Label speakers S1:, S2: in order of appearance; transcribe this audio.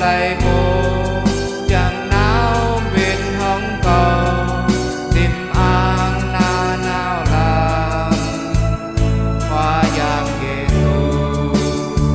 S1: life.